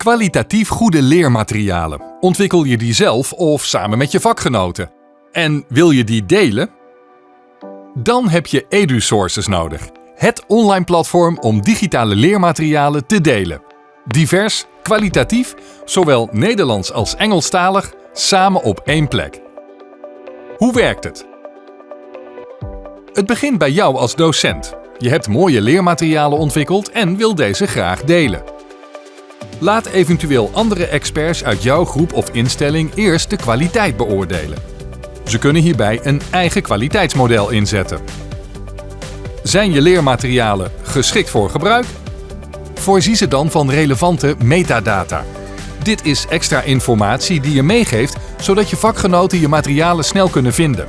Kwalitatief goede leermaterialen. Ontwikkel je die zelf of samen met je vakgenoten? En wil je die delen? Dan heb je EduSources nodig. Het online platform om digitale leermaterialen te delen. Divers, kwalitatief, zowel Nederlands als Engelstalig, samen op één plek. Hoe werkt het? Het begint bij jou als docent. Je hebt mooie leermaterialen ontwikkeld en wil deze graag delen. Laat eventueel andere experts uit jouw groep of instelling eerst de kwaliteit beoordelen. Ze kunnen hierbij een eigen kwaliteitsmodel inzetten. Zijn je leermaterialen geschikt voor gebruik? Voorzie ze dan van relevante metadata. Dit is extra informatie die je meegeeft, zodat je vakgenoten je materialen snel kunnen vinden.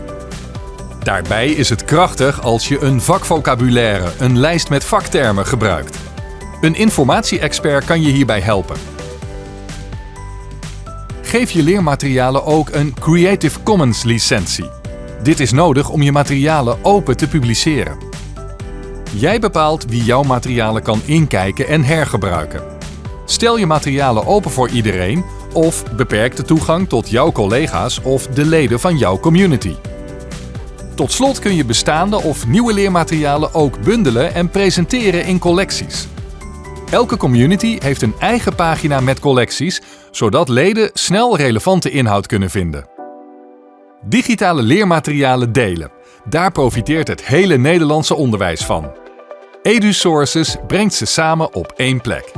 Daarbij is het krachtig als je een vakvocabulaire, een lijst met vaktermen gebruikt. Een informatie-expert kan je hierbij helpen. Geef je leermaterialen ook een Creative Commons licentie. Dit is nodig om je materialen open te publiceren. Jij bepaalt wie jouw materialen kan inkijken en hergebruiken. Stel je materialen open voor iedereen of beperk de toegang tot jouw collega's of de leden van jouw community. Tot slot kun je bestaande of nieuwe leermaterialen ook bundelen en presenteren in collecties. Elke community heeft een eigen pagina met collecties, zodat leden snel relevante inhoud kunnen vinden. Digitale leermaterialen delen. Daar profiteert het hele Nederlandse onderwijs van. EduSources brengt ze samen op één plek.